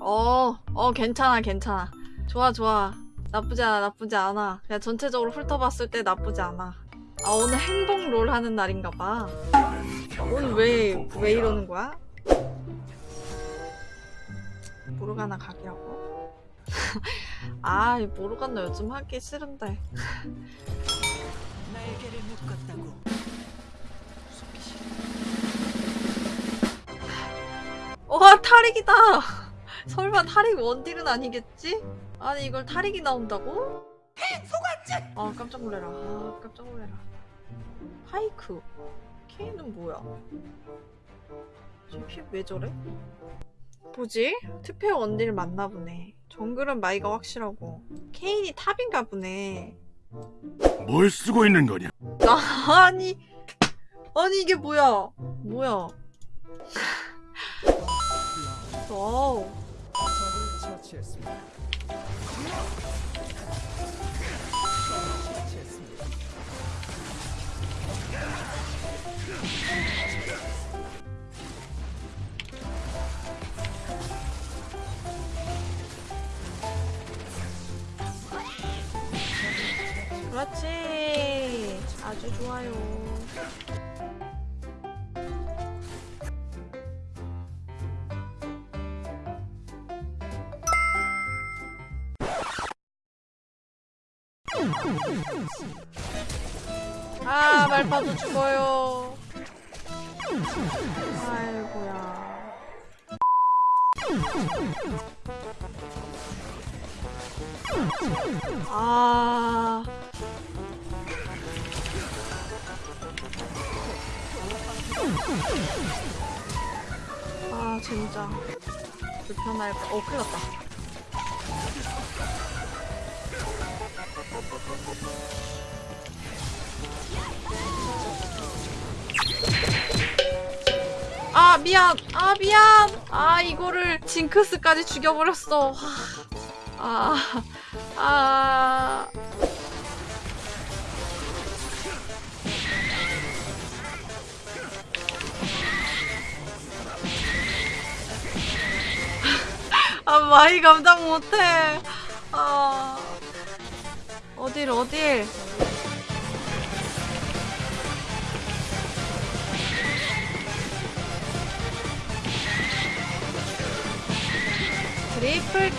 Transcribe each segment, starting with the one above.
어, 어, 괜찮아, 괜찮아. 좋아, 좋아. 나쁘지 않아, 나쁘지 않아. 그냥 전체적으로 훑어봤을 때 나쁘지 않아. 아, 오늘 행복 롤 하는 날인가 봐. 오늘 왜, 왜 이러는 거야? 모르가나 각이라고? 아, 이 모르가나 요즘 하기 싫은데. 날개를 묶었다고. 와, 탈익이다! 설마 탈익 원딜은 아니겠지? 아니, 이걸 탈익이 나온다고? 소관절. 아 깜짝 놀래라 아 깜짝 놀래라 파이크 케이는 뭐야 지금 픽왜 저래? 뭐지? 투페어 원딜 맞나 보네 정글은 마이가 확실하고 케인이 탑인가 보네 뭘 쓰고 있는 거냐? 아, 아니 아니 이게 뭐야 뭐야 와우 처치했습니다. 그렇지 아주 좋아요 아 말파도 죽어요 아이고야 아 아 진짜 불편할 거. 어 큰일 났다. 아 미안. 아 미안. 아 이거를 징크스까지 죽여버렸어. 아 아. 아 마이 감당 못해. 아. 어딜 어딜 triple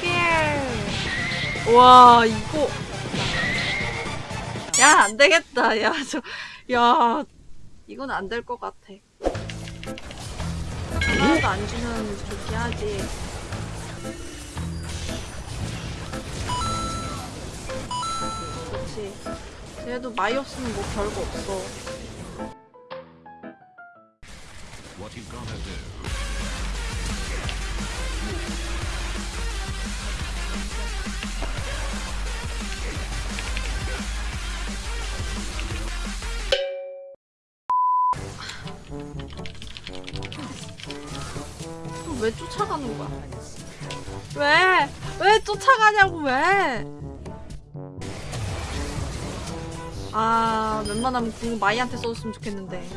kill 와 이거. 야 안되겠다. 야 저 야 이건 안 될 것 같아. 하나도 안 주면 좋게 하지. 그렇지. 쟤도 마이 없으면 뭐 별거 없어. 왜 쫓아가는 거야? 왜? 왜 쫓아가냐고 왜? 아, 웬만하면 궁 마이한테 써줬으면 좋겠는데.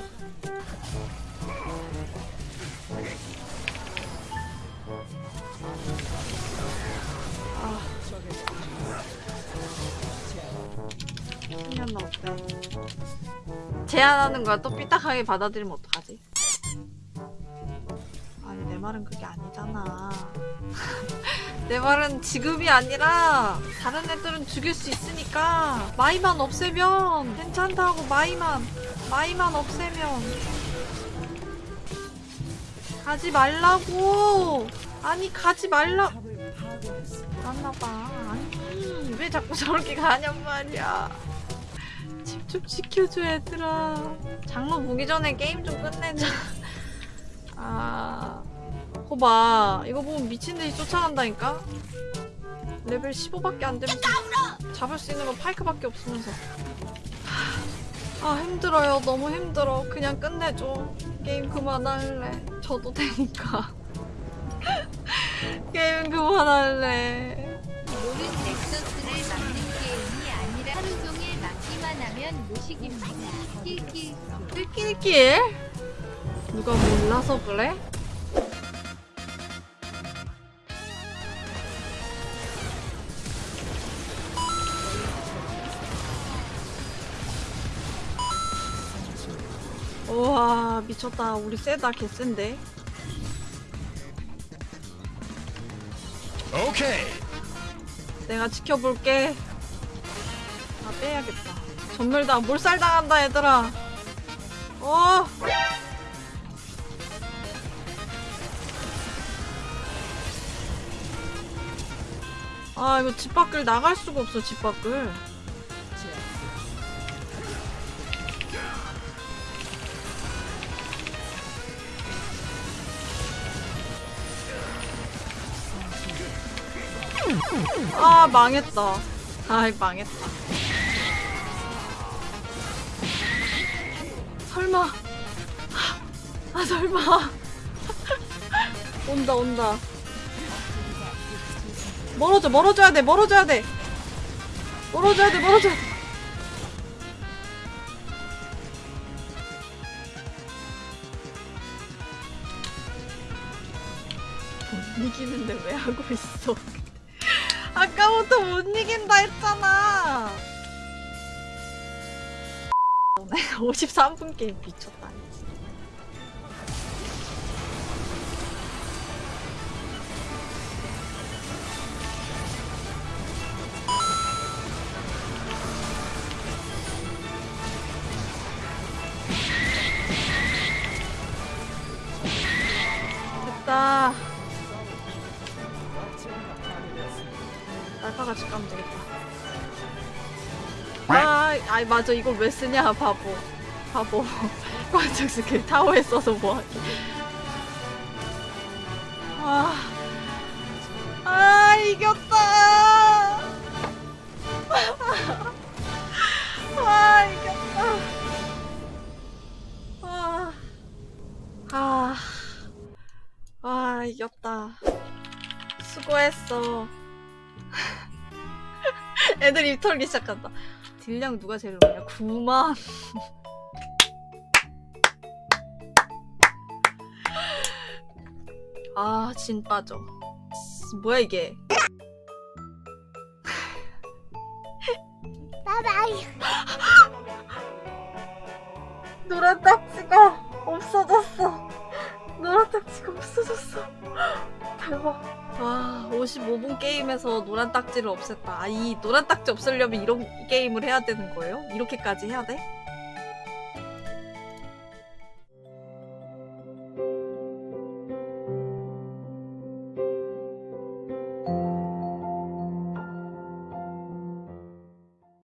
아, 생겼나 어때? 제안하는 거야 또 삐딱하게 받아들이면 어떡하지? 말은 그게 아니잖아. 내 말은 지금이 아니라 다른 애들은 죽일 수 있으니까 마이만 없애면 괜찮다고 마이만. 마이만 없애면. 가지 말라고. 아니 가지 말라. 맞나봐. 아니 왜 자꾸 저렇게 가냔 말이야. 집 좀 지켜줘 얘들아. 장로 보기 전에 게임 좀 끝내자. 아 거봐. 이거 보면 미친듯이 쫓아간다니까? 레벨 15밖에 안 되면서 잡을 수 있는 건 파이크밖에 없으면서. 아 힘들어요. 너무 힘들어. 그냥 끝내줘. 게임 그만할래. 저도 되니까. 게임 그만할래. 롤은 넥서스를 막는 게임이 아니라 하루 종일 막기만 하면 무식입니다. 킬킬. 낄낄낄 누가 몰라서 그래? 와 미쳤다. 우리 세다 개센데. 오케이. 내가 지켜볼게. 아 빼야겠다. 전멸다 몰살당한다 얘들아. 어? 아 이거 집 밖을 나갈 수가 없어 집 밖을 아 망했다. 아이 망했다. 설마. 아 설마. 온다 온다. 멀어져 멀어져야 돼 멀어져야 돼. 멀어져야 돼 멀어져야 돼. 못 이기는데 왜 하고 있어 아까부터 못 이긴다 했잖아. 53분 게임 미쳤다 같이 까면 되겠다. 아, 아이 맞아. 이걸 왜 쓰냐 바보. 바보. 관측 스킬 타워에 써서 뭐하지? 아, 아 이겼다. 아 이겼다. 아, 아, 아 이겼다. 수고했어 애들 입 털기 시작한다 딜량 누가 제일 높냐 9만 아, 진 빠져. 씨, 뭐야 이게? 노란 딱지가 없어졌어. 노란 딱지가 없어졌어. 대박. 와, 55분 게임에서 노란 딱지를 없앴다. 아, 이 노란 딱지 없애려면 이런 게임을 해야 되는 거예요? 이렇게까지 해야 돼?